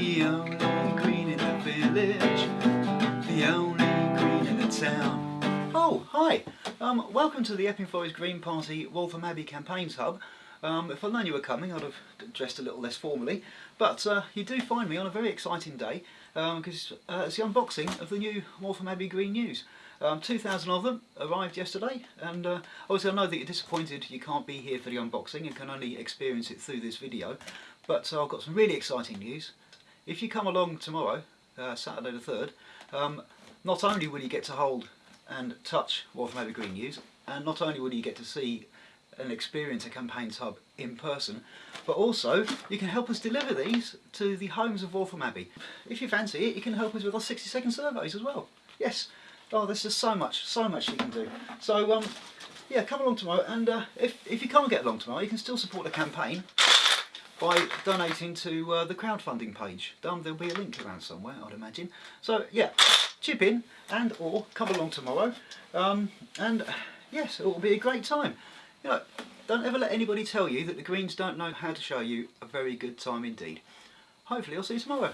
The only green in the village, the only green in the town. Oh, hi! Um, welcome to the Epping Forest Green Party Waltham Abbey Campaigns Hub. Um, if I'd known you were coming, I'd have dressed a little less formally. But uh, you do find me on a very exciting day because um, uh, it's the unboxing of the new Waltham Abbey Green News. Um, 2,000 of them arrived yesterday and uh, obviously I know that you're disappointed you can't be here for the unboxing and can only experience it through this video but uh, I've got some really exciting news. If you come along tomorrow, uh, Saturday the 3rd, um, not only will you get to hold and touch Waltham Abbey Green News and not only will you get to see and experience a campaigns hub in person but also you can help us deliver these to the homes of Waltham Abbey. If you fancy it you can help us with our 60 second surveys as well. Yes, Oh, there's just so much, so much you can do. So, um, yeah, come along tomorrow, and uh, if, if you can't get along tomorrow, you can still support the campaign by donating to uh, the crowdfunding page. Um, there'll be a link around somewhere, I'd imagine. So, yeah, chip in and or come along tomorrow, um, and yes, it will be a great time. You know, don't ever let anybody tell you that the Greens don't know how to show you a very good time indeed. Hopefully I'll see you tomorrow.